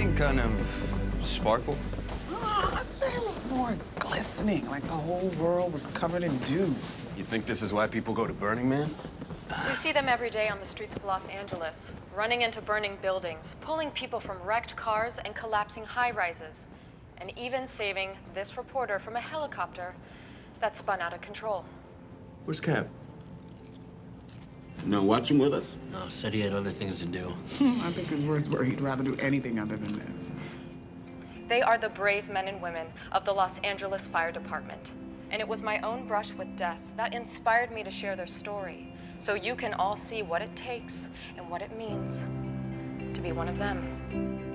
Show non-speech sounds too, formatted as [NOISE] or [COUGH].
same kind of sparkle? Oh, I'd say it was more glistening, like the whole world was covered in dew. You think this is why people go to Burning Man? We see them every day on the streets of Los Angeles, running into burning buildings, pulling people from wrecked cars and collapsing high-rises, and even saving this reporter from a helicopter that spun out of control. Where's Cap? No watching with us? No, said he had other things to do. [LAUGHS] I think his words were he'd rather do anything other than this. They are the brave men and women of the Los Angeles Fire Department. And it was my own brush with death that inspired me to share their story, so you can all see what it takes and what it means to be one of them.